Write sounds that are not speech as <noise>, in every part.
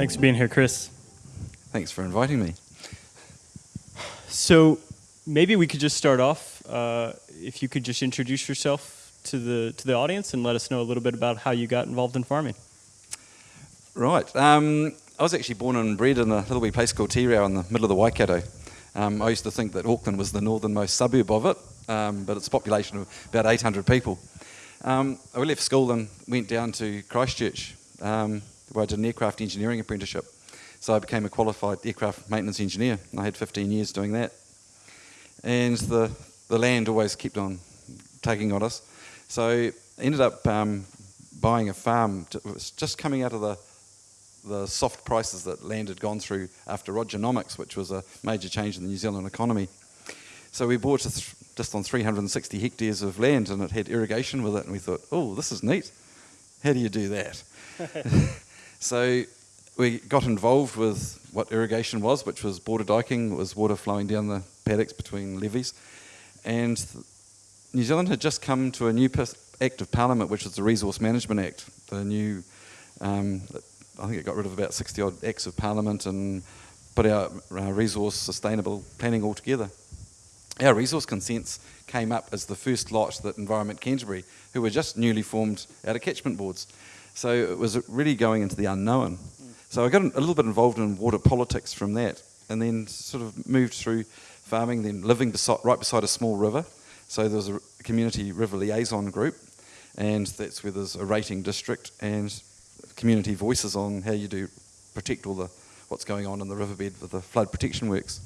Thanks for being here, Chris. Thanks for inviting me. So maybe we could just start off. Uh, if you could just introduce yourself to the to the audience and let us know a little bit about how you got involved in farming. Right. Um, I was actually born and bred in a little wee place called Tirau in the middle of the Waikato. Um, I used to think that Auckland was the northernmost suburb of it, um, but it's a population of about 800 people. Um, I left school and went down to Christchurch, um, where I did an aircraft engineering apprenticeship. So I became a qualified aircraft maintenance engineer. And I had 15 years doing that. And the, the land always kept on taking on us. So I ended up um, buying a farm. To, it was just coming out of the, the soft prices that land had gone through after Rogernomics, which was a major change in the New Zealand economy. So we bought just on 360 hectares of land and it had irrigation with it. And we thought, oh, this is neat. How do you do that? <laughs> so we got involved with what irrigation was, which was border diking, was water flowing down the paddocks between levees. And New Zealand had just come to a new Act of Parliament, which was the Resource Management Act. The new, um, I think it got rid of about 60 odd Acts of Parliament and put our uh, resource sustainable planning altogether. Our resource consents came up as the first lot that Environment Canterbury, who were just newly formed out of catchment boards. So it was really going into the unknown. So I got a little bit involved in water politics from that, and then sort of moved through farming, then living beside, right beside a small river. So there was a community river liaison group, and that's where there's a rating district and community voices on how you do protect all the what's going on in the riverbed with the flood protection works.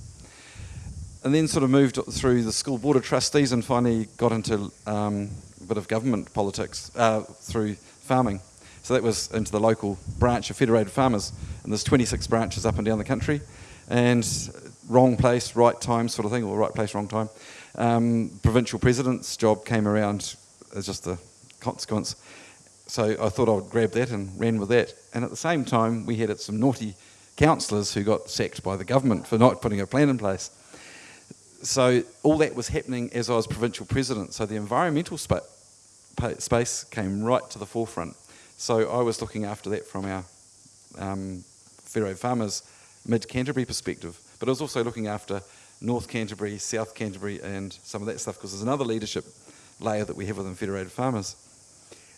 And then sort of moved through the school board of trustees and finally got into um, a bit of government politics uh, through farming. So that was into the local branch of Federated Farmers, and there's 26 branches up and down the country, and wrong place, right time sort of thing, or right place, wrong time. Um, provincial president's job came around as just a consequence. So I thought I would grab that and ran with that. And at the same time, we had some naughty councillors who got sacked by the government for not putting a plan in place. So all that was happening as I was provincial president. So the environmental spa space came right to the forefront. So I was looking after that from our um, Federated Farmers mid Canterbury perspective, but I was also looking after North Canterbury, South Canterbury, and some of that stuff because there's another leadership layer that we have within Federated Farmers.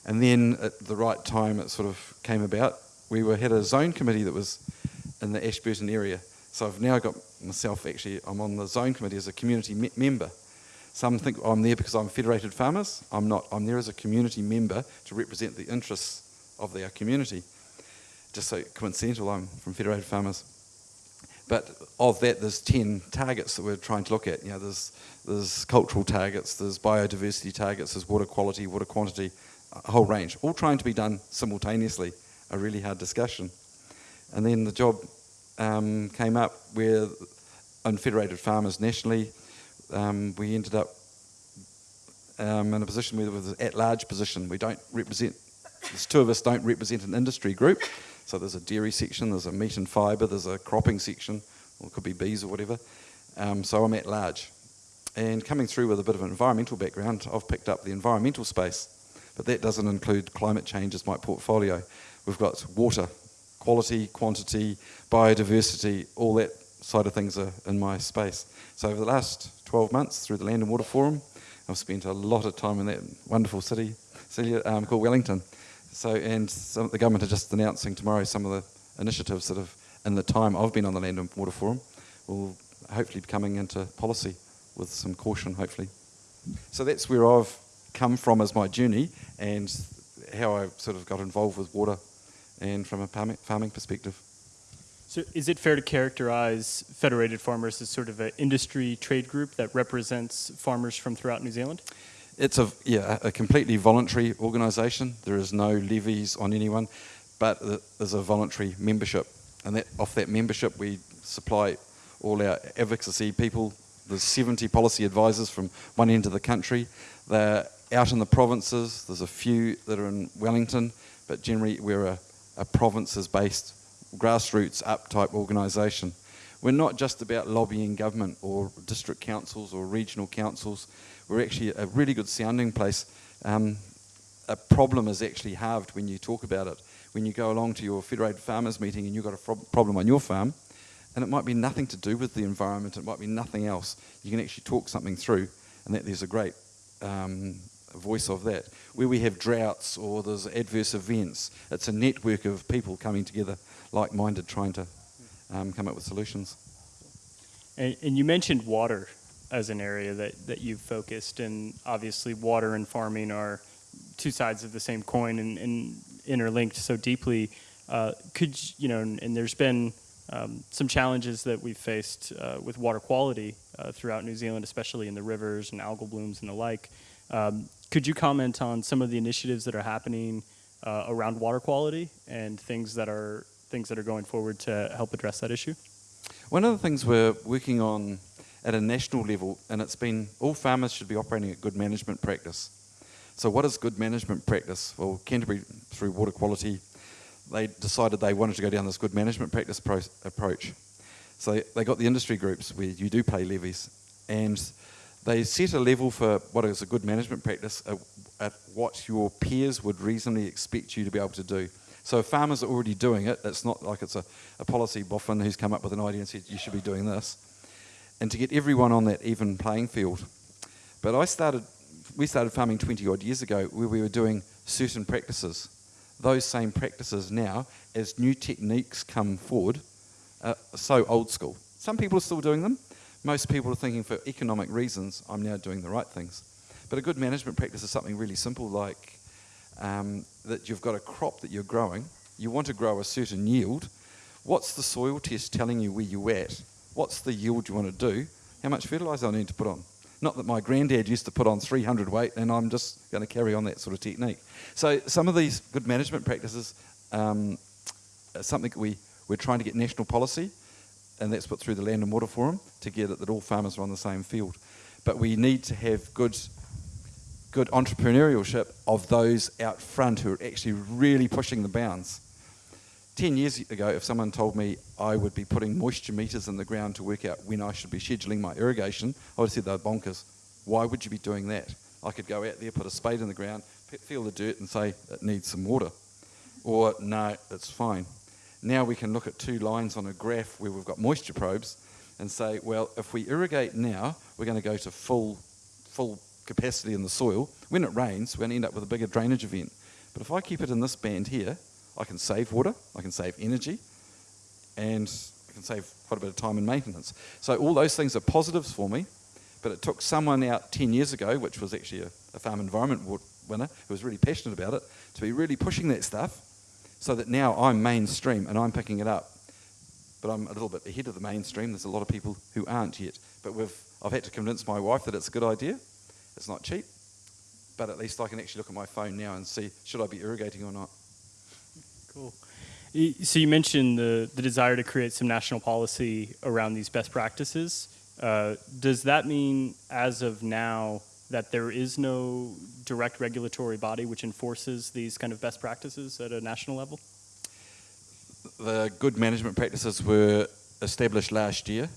And then at the right time, it sort of came about. We were had a zone committee that was in the Ashburton area. So I've now got myself actually, I'm on the zone committee as a community me member. Some think I'm there because I'm Federated Farmers. I'm not. I'm there as a community member to represent the interests of their community. Just so coincidental, I'm from Federated Farmers. But of that, there's 10 targets that we're trying to look at. You know, there's, there's cultural targets, there's biodiversity targets, there's water quality, water quantity, a whole range, all trying to be done simultaneously, a really hard discussion. And then the job um, came up where on Federated Farmers nationally, um, we ended up um, in a position where it was an at-large position. We don't represent there's two of us don't represent an industry group. So there's a dairy section, there's a meat and fibre, there's a cropping section, or it could be bees or whatever. Um, so I'm at large. And coming through with a bit of an environmental background, I've picked up the environmental space. But that doesn't include climate change as my portfolio. We've got water, quality, quantity, biodiversity, all that side of things are in my space. So over the last 12 months through the Land and Water Forum, I've spent a lot of time in that wonderful city, um, called Wellington. So, and some, the government are just announcing tomorrow some of the initiatives that have, in the time I've been on the Land and Water Forum, will hopefully be coming into policy with some caution, hopefully. So that's where I've come from as my journey and how I sort of got involved with water and from a farming perspective. So is it fair to characterize Federated Farmers as sort of an industry trade group that represents farmers from throughout New Zealand? It's a, yeah, a completely voluntary organisation. There is no levies on anyone, but there's a voluntary membership. And that, off that membership, we supply all our advocacy people. There's 70 policy advisors from one end of the country. They're out in the provinces. There's a few that are in Wellington, but generally we're a, a provinces-based, grassroots up type organisation. We're not just about lobbying government or district councils or regional councils we're actually a really good sounding place. Um, a problem is actually halved when you talk about it. when you go along to your Federated Farmers meeting and you've got a problem on your farm, and it might be nothing to do with the environment, it might be nothing else. You can actually talk something through, and that there's a great um, voice of that. Where we have droughts or there's adverse events, it's a network of people coming together, like minded, trying to um, come up with solutions. And, and you mentioned water as an area that, that you've focused, and obviously water and farming are two sides of the same coin and, and interlinked so deeply. Uh, could you, know, and, and there's been um, some challenges that we've faced uh, with water quality uh, throughout New Zealand, especially in the rivers and algal blooms and the like. Um, could you comment on some of the initiatives that are happening uh, around water quality and things that are things that are going forward to help address that issue? One of the things we're working on at a national level, and it's been all farmers should be operating at good management practice. So, what is good management practice? Well, Canterbury, through water quality, they decided they wanted to go down this good management practice pro- approach. So, they, got the industry groups where you do pay levies, and they set a level for what is a good management practice at, at what your peers would reasonably expect you to be able to do. So farmers are already doing it, it's not like it's a, a policy boffin who's come up with an idea and said you should be doing this. And to get everyone on that even playing field. But I started, we started farming 20 odd years ago where we were doing certain practices. Those same practices now, as new techniques come forward, are so old school. Some people are still doing them. Most people are thinking for economic reasons, I'm now doing the right things. But a good management practice is something really simple like um, that you've got a crop that you're growing, you want to grow a certain yield. What's the soil test telling you where you're at? What's the yield you want to do? How much fertiliser I need to put on? Not that my granddad used to put on 300 weight and I'm just going to carry on that sort of technique. So some of these good management practices um, are something we, we're trying to get national policy and that's put through the Land and Water Forum to get it that all farmers are on the same field. But we need to have good good entrepreneurship of those out front who are actually really pushing the bounds. Ten years ago, if someone told me I would be putting moisture meters in the ground to work out when I should be scheduling my irrigation, I would have said they're bonkers. Why would you be doing that? I could go out there, put a spade in the ground, feel the dirt, and say it needs some water. Or, no, it's fine. Now we can look at two lines on a graph where we've got moisture probes and say, well, if we irrigate now, we're going to go to full, full capacity in the soil. When it rains, we're going to end up with a bigger drainage event. But if I keep it in this band here, I can save water, I can save energy, and I can save quite a bit of time and maintenance. So all those things are positives for me, but it took someone out 10 years ago, which was actually a, a farm environment winner who was really passionate about it, to be really pushing that stuff so that now I'm mainstream and I'm picking it up. But I'm a little bit ahead of the mainstream. There's a lot of people who aren't yet. But I've had to convince my wife that it's a good idea. It's not cheap, but at least I can actually look at my phone now and see should I be irrigating or not. Cool. So you mentioned the, the desire to create some national policy around these best practices. Uh, does that mean, as of now, that there is no direct regulatory body which enforces these kind of best practices at a national level? The good management practices were established last year.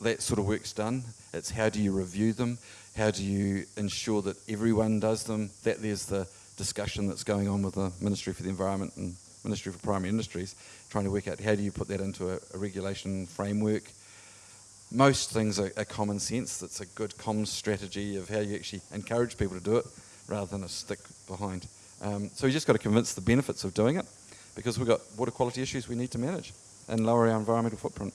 That sort of work's done. It's how do you review them? How do you ensure that everyone does them? That there's the discussion that's going on with the Ministry for the Environment and Ministry for Primary Industries, trying to work out how do you put that into a, a regulation framework. Most things are, are, common sense. It's a good comms strategy of how you actually encourage people to do it rather than a stick behind. Um, so you just got to convince the benefits of doing it because we've got water quality issues we need to manage and lower our environmental footprint.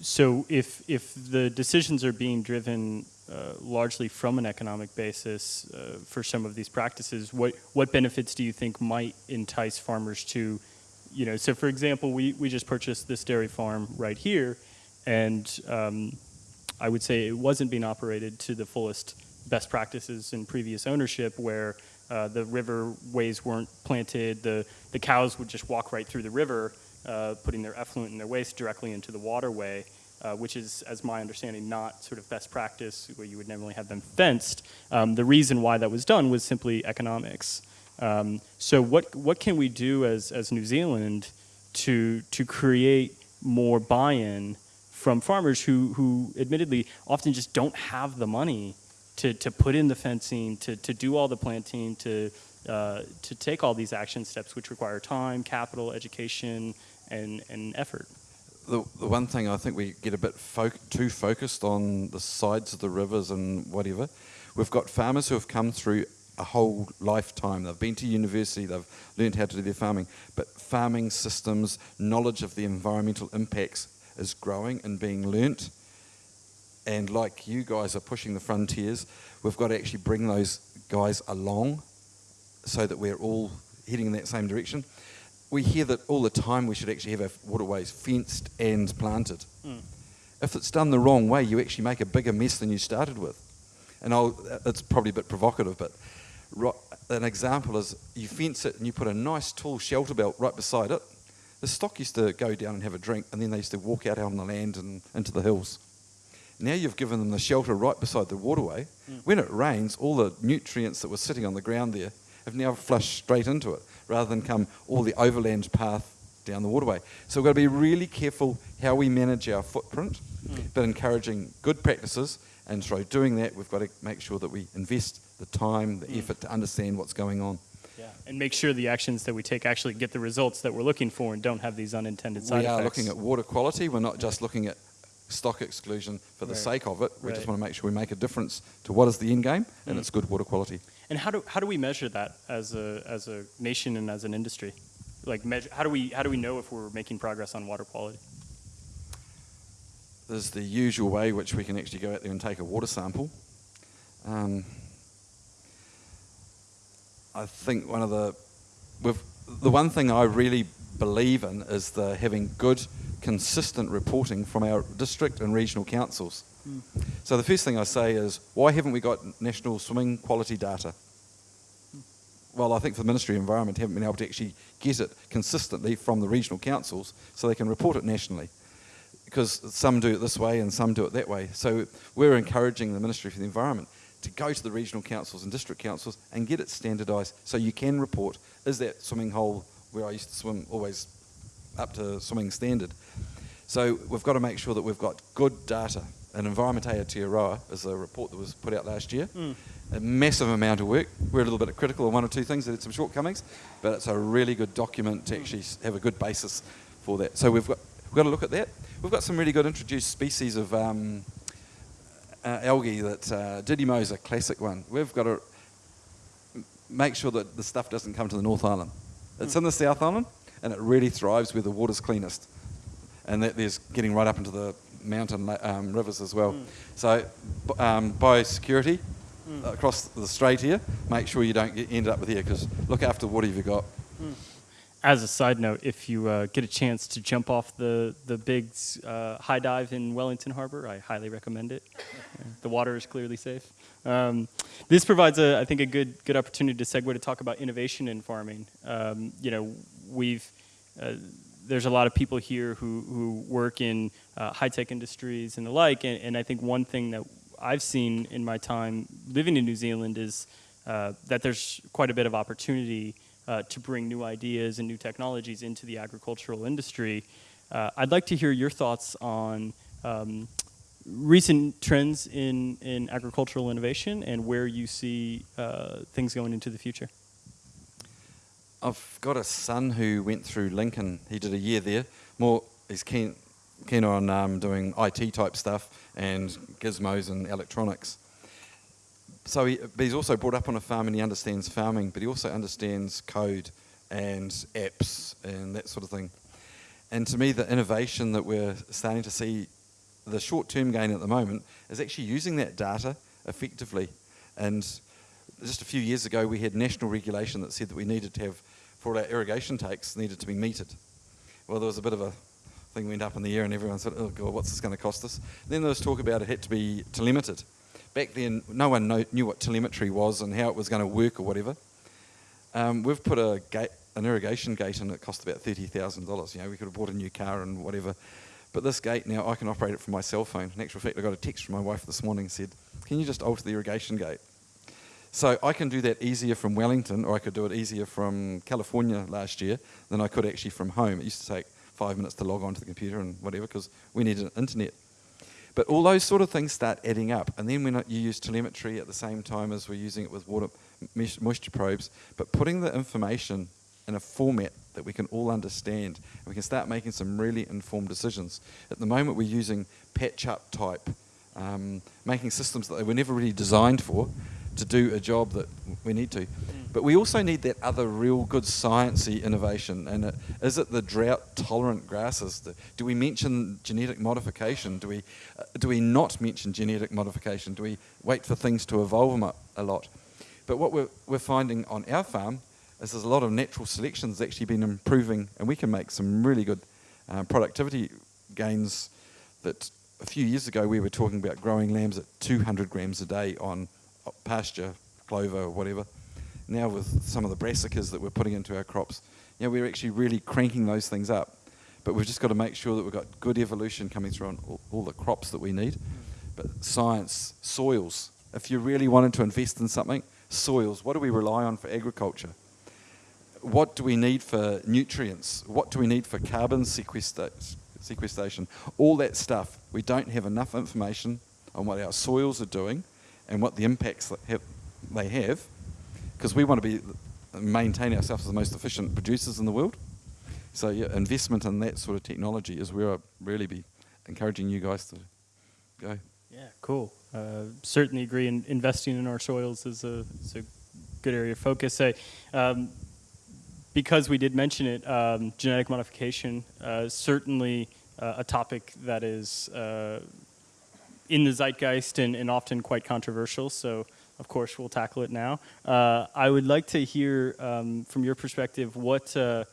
So if, if the decisions are being driven uh, largely from an economic basis uh, for some of these practices, what, what benefits do you think might entice farmers to, you know, so for example, we, we just purchased this dairy farm right here, and um, I would say it wasn't being operated to the fullest best practices in previous ownership where uh, the river ways weren't planted, the, the cows would just walk right through the river, uh, putting their effluent and their waste directly into the waterway uh, which is, as my understanding, not sort of best practice where you would normally have them fenced. Um, the reason why that was done was simply economics. Um, so what, what can we do as, as New Zealand to, to create more buy-in from farmers who, who admittedly often just don't have the money to, to put in the fencing, to, to do all the planting, to, uh, to take all these action steps, which require time, capital, education, and, and effort. The, the one thing I think we get a bit too focused on the sides of the rivers and whatever. We've got farmers who have come through a whole lifetime. They've been to university, they've learned how to do their farming, but farming systems, knowledge of the environmental impacts is growing and being learnt. And like you guys are pushing the frontiers, we've got to actually bring those guys along so that we're all heading in that same direction. We hear that all the time we should actually have our waterways fenced and planted. Mm. If it's done the wrong way, you actually make a bigger mess than you started with. And I'll, it's probably a bit provocative, but an example is you fence it and you put a nice tall shelter belt right beside it. The stock used to go down and have a drink, and then they used to walk out on the land and into the hills. Now you've given them the shelter right beside the waterway. Hmm. When it rains, all the nutrients that were sitting on the ground there have now flushed straight into it, rather than come all the overland path down the waterway. So we've got to be really careful how we manage our footprint, hmm. but encouraging good practices. And through doing that, we've got to make sure that we invest the time, the effort to understand what's going on. Yeah. And make sure the actions that we take actually get the results that we're looking for and don't have these unintended side we are effects. looking at water quality. We're not just looking at stock exclusion for the Right. sake of it. We just want to make sure we make a difference to what is the end game, and Mm. it's good water quality. And how do how do we measure that as a as a nation and as an industry? Like measure how do we how do we know if we're making progress on water quality? There's the usual way which we can actually go out there and take a water sample. Um, I think one of the the one thing I really believe in is the having good, consistent reporting from our district and regional councils. Hmm. So the first thing I say is, why haven't we got national swimming quality data? Well, I think for the Ministry of Environment haven't been able to actually get it consistently from the regional councils so they can report it nationally. Because some do it this way and some do it that way. So we're encouraging the Ministry for the Environment to go to the regional councils and district councils and get it standardised so you can report, is that swimming hole where I used to swim always up to swimming standard? So we've got to make sure that we've got good data. And Environment Aotearoa is a report that was put out last year. A massive amount of work. We're a little bit critical of one or two things that had some shortcomings, but it's a really good document to actually have a good basis for that. So we've got, we've got to look at that. We've got some really good introduced species of um, uh, algae that uh, Didymo is a classic one. We've got to make sure that the stuff doesn't come to the North Island. It's in the South Island, and it really thrives where the water's cleanest, and that there's getting right up into the mountain um, rivers as well. So, b- um, biosecurity across the strait here. Make sure you don't get ended up with here because look after the water you've got. As a side note, if you uh, get a chance to jump off the the big uh, high dive in Wellington Harbor, I highly recommend it. <laughs> The water is clearly safe. Um, this provides a, I think, a good good opportunity to segue to talk about innovation in farming. Um, you know, we've uh, there's a lot of people here who who work in uh, high tech industries and the like, and, and I think one thing that I've seen in my time living in New Zealand is uh, that there's quite a bit of opportunity uh, to bring new ideas and new technologies into the agricultural industry. Uh, I'd like to hear your thoughts on um, recent trends in, in agricultural innovation and where you see uh, things going into the future. I've got a son who went through Lincoln. He did a year there. More, he's keen, keen on um, doing IT type stuff and gizmos and electronics. So he, but he's also brought up on a farm and he understands farming, but he also understands code and apps and that sort of thing. And to me, the innovation that we're starting to see, the short-term gain at the moment, is actually using that data effectively. And just a few years ago, we had national regulation that said that we needed to have, for our irrigation takes, needed to be metered. Well, there was a bit of a thing went up in the air, and everyone said, "Oh God, what's this going to cost us?" Then there was talk about it had to be telemetered. Back then, no one know, knew what telemetry was and how it was going to work or whatever. Um, we've put a gate, an irrigation gate in it cost about thirty thousand dollars. You know, we could have bought a new car and whatever. But this gate now, I can operate it from my cell phone. In actual fact, I got a text from my wife this morning said, "Can you just alter the irrigation gate?" So I can do that easier from Wellington, or I could do it easier from California last year than I could actually from home. It used to take five minutes to log on to the computer and whatever because we needed internet. But all those sort of things start adding up. And then when you use telemetry at the same time as we're using it with water moisture probes, but putting the information in a format that we can all understand, and we can start making some really informed decisions. At the moment, we're using patch-up type, um, making systems that they were never really designed for to do a job that we need to. But we also need that other real good sciencey innovation. And it, is it the drought-tolerant grasses? Do we mention genetic modification? Do we, uh, do we not mention genetic modification? Do we wait for things to evolve a, a lot? But what we're, we're finding on our farm is there's a lot of natural selection that's actually been improving, and we can make some really good uh, productivity gains that a few years ago we were talking about growing lambs at 200 grams a day on pasture, clover, or whatever. Now with some of the brassicas that we're putting into our crops, you know, we're actually really cranking those things up. But we've just got to make sure that we've got good evolution coming through on all, all the crops that we need. Mm. But science, soils. If you really wanted to invest in something, soils. What do we rely on for agriculture? What do we need for nutrients? What do we need for carbon sequestration? All that stuff. We don't have enough information on what our soils are doing and what the impacts that have, they have because we want to be maintain ourselves as the most efficient producers in the world. So yeah, investment in that sort of technology is where I really be encouraging you guys to go. Yeah, cool. Uh, certainly agree. In investing in our soils is a, is a good area of focus. I, um, because we did mention it, um, genetic modification, uh, certainly uh, a topic that is uh, in the zeitgeist and, and, often quite controversial. So of course, we'll tackle it now. Uh, I would like to hear um, from your perspective what uh,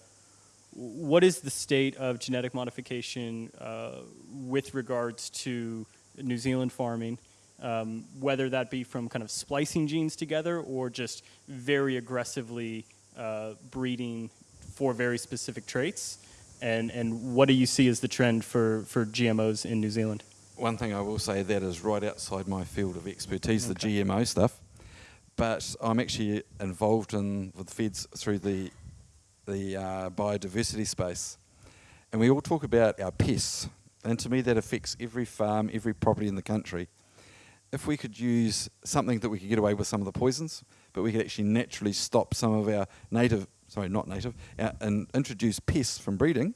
what is the state of genetic modification uh, with regards to New Zealand farming, um, whether that be from kind of splicing genes together or just very aggressively uh, breeding for very specific traits, and and what do you see as the trend for for GMOs in New Zealand? One thing I will say that is right outside my field of expertise, okay. the GMO stuff. But I'm actually involved in with feds through the the uh, biodiversity space, and we all talk about our pests, and to me that affects every farm, every property in the country. If we could use something that we could get away with some of the poisons, but we could actually naturally stop some of our native, sorry, not native, uh, and introduce pests from breeding,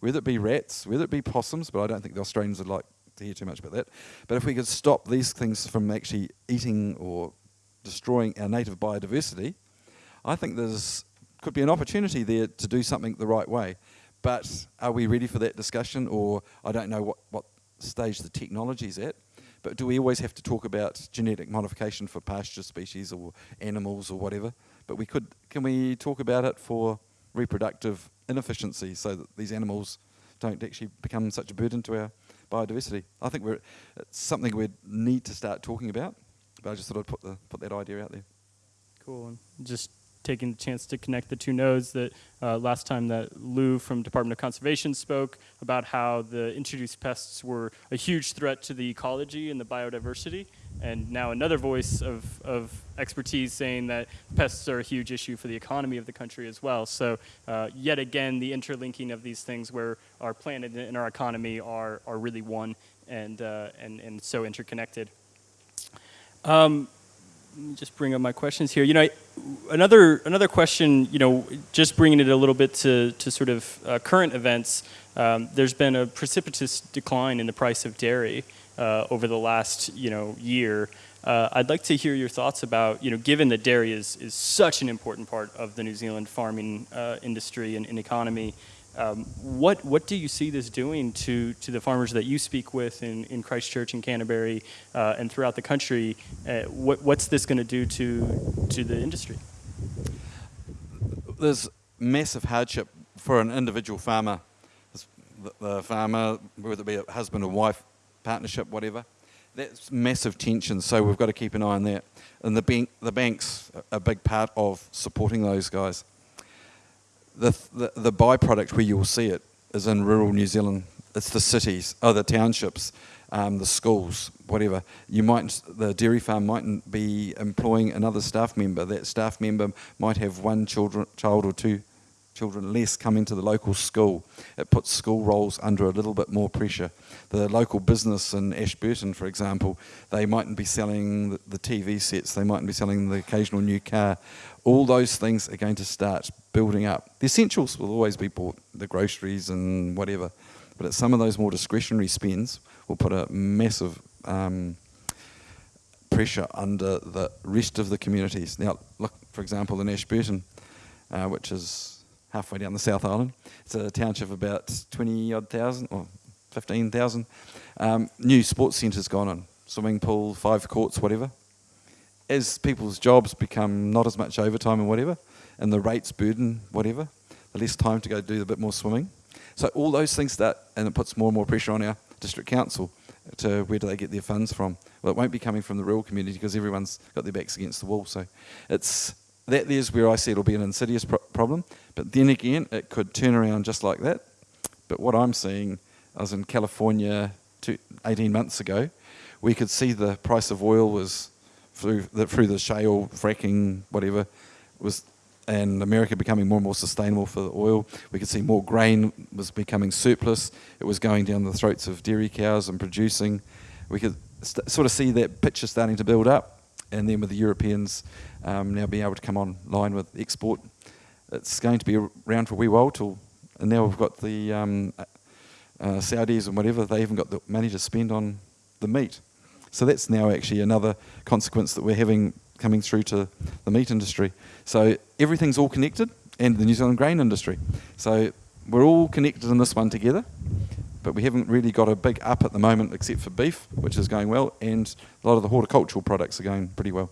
whether it be rats, whether it be possums, but I don't think the Australians would like hear too much about that. But if we could stop these things from actually eating or destroying our native biodiversity, I think there's could be an opportunity there to do something the right way. But are we ready for that discussion? Or I don't know what, what stage the technology's at. But do we always have to talk about genetic modification for pasture species or animals or whatever? But we could, can we talk about it for reproductive inefficiency so that these animals don't actually become such a burden to our biodiversity. I think we're, it's something we need to start talking about, but I just thought I'd put, the, put that idea out there. Cool. And just taking the chance to connect the two nodes that uh, last time that Lou from Department of Conservation spoke about how the introduced pests were a huge threat to the ecology and the biodiversity and now another voice of, of expertise saying that pests are a huge issue for the economy of the country as well. So uh, yet again, the interlinking of these things where our planet and our economy are, are really one and, uh, and, and so interconnected. Um, just bring up my questions here. You know, another another question. You know, just bringing it a little bit to to sort of uh, current events. Um, there's been a precipitous decline in the price of dairy uh, over the last you know year. Uh, I'd like to hear your thoughts about you know given that dairy is is such an important part of the New Zealand farming uh, industry and, and economy. Um, what what do you see this doing to to the farmers that you speak with in, in Christchurch and Canterbury uh, and throughout the country? Uh, what what's this going to do to to the industry? There's massive hardship for an individual farmer. The, the farmer, whether it be a husband or wife, partnership, whatever. That's massive tension, so we've got to keep an eye on that. And the, bank, the bank's a big part of supporting those guys. The, the, byproduct where you'll see it is in rural New Zealand. It's the cities, oh, the townships, um, the schools, whatever. You might, the dairy farm mightn't be employing another staff member. That staff member might have one children, child or two children less coming to the local school. It puts school rolls under a little bit more pressure. The local business in Ashburton, for example, they mightn't be selling the, TV sets, they mightn't be selling the occasional new car. All those things are going to start building up. The essentials will always be bought, the groceries and whatever, but some of those more discretionary spends will put a massive um, pressure under the rest of the communities. Now, look, for example, in Ashburton, uh, which is halfway down the South Island, it's a township of about 20 odd thousand or 15,000. Um, new sports centres gone on, swimming pool, five courts, whatever. As people's jobs become not as much overtime and whatever, and the rates burden whatever, the less time to go do a bit more swimming. So all those things start, and it puts more and more pressure on our district council to where do they get their funds from? Well, it won't be coming from the rural community because everyone's got their backs against the wall. So it's that there's where I see it'll be an insidious pro- problem. But then again, it could turn around just like that. But what I'm seeing, I was in California two, 18 months ago. We could see the price of oil was through the, through the shale fracking, whatever, was and America becoming more and more sustainable for the oil. We could see more grain was becoming surplus. It was going down the throats of dairy cows and producing. We could sort of see that picture starting to build up. And then with the Europeans um, now being able to come online with export, it's going to be around for a wee while till. And now we've got the um, uh, Saudis and whatever, they haven't got the money to spend on the meat. So that's now actually another consequence that we're having coming through to the meat industry. So everything's all connected, and the New Zealand grain industry. So we're all connected in this one together, but we haven't really got a big up at the moment, except for beef, which is going well, and a lot of the horticultural products are going pretty well.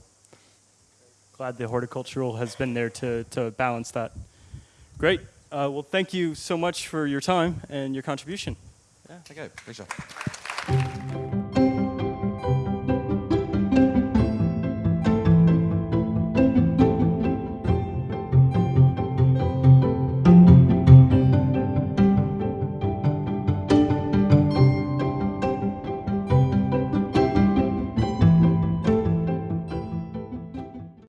Glad the horticultural has been there to, to balance that. Great. Uh, well, thank you so much for your time and your contribution. Yeah, okay, pleasure.